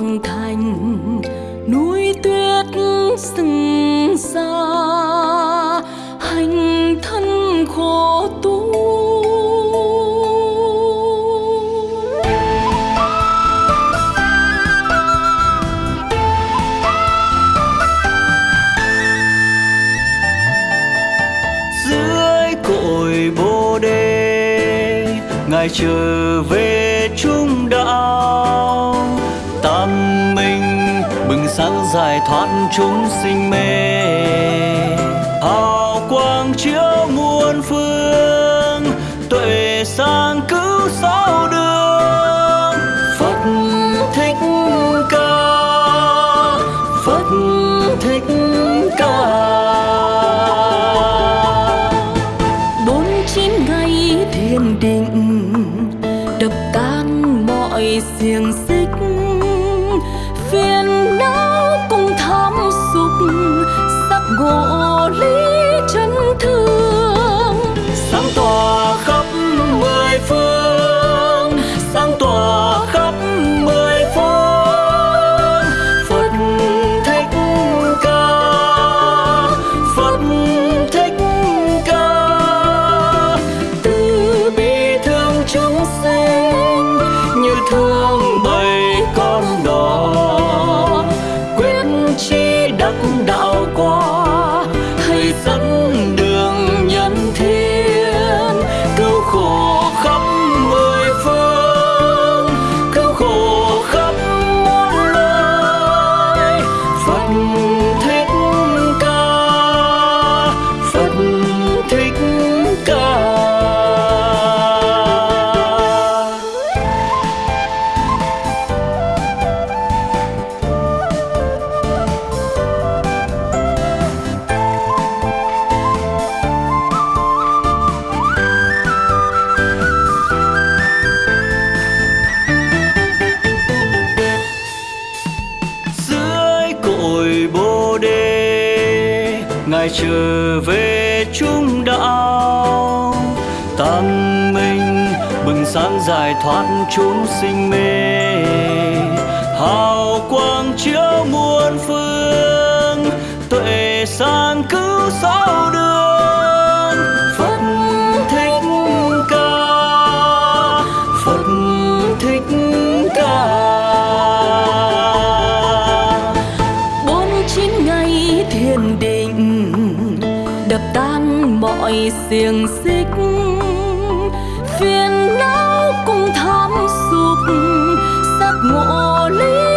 hoàng thành, núi tuyết sừng xa hành thân khổ tu. Dưới cội bồ đề, ngài trở về giải thoát chúng sinh mê. Hào quang chiếu muôn phương tuệ sáng cứu sáu chi đạo qua. Dưới bồ đề ngài trở về chúng đạo tâm minh bừng sáng giải thoát chúng sinh mê. Hào quang chiếu muôn phương, tuệ sáng cứu sao được thiên đình đập tan mọi xiềng xích. Phiền não cùng tham sụp, sắc ngộ lý